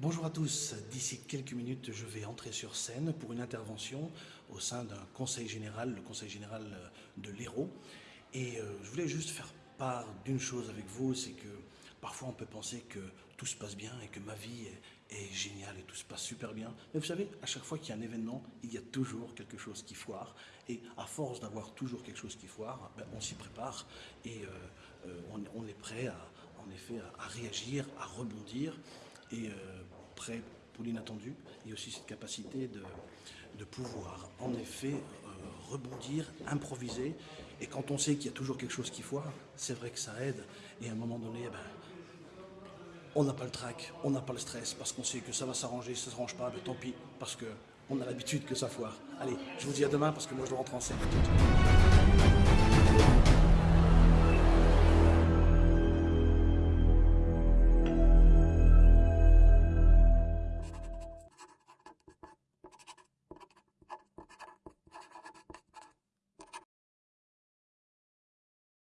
Bonjour à tous, d'ici quelques minutes je vais entrer sur scène pour une intervention au sein d'un conseil général, le conseil général de l'Hérault. Et euh, je voulais juste faire part d'une chose avec vous, c'est que parfois on peut penser que tout se passe bien et que ma vie est, géniale et tout se passe super bien. Mais vous savez, à chaque fois qu'il y a un événement, il y a toujours quelque chose qui foire. Et à force d'avoir toujours quelque chose qui foire, ben, on s'y prépare et euh, euh, on, est prêt en effet à, réagir, à rebondir et prêt pour l'inattendu et aussi cette capacité de, pouvoir en effet euh, rebondir, improviser. Et quand on sait qu'il y a toujours quelque chose qui foire, c'est vrai que ça aide. Et à un moment donné, eh ben, on n'a pas le trac, on n'a pas le stress, parce qu'on sait que ça va s'arranger, ça ne s'arrange pas, mais tant pis, parce qu'on a l'habitude que ça foire. Allez, je vous dis à demain, parce que moi je dois rentrer en scène.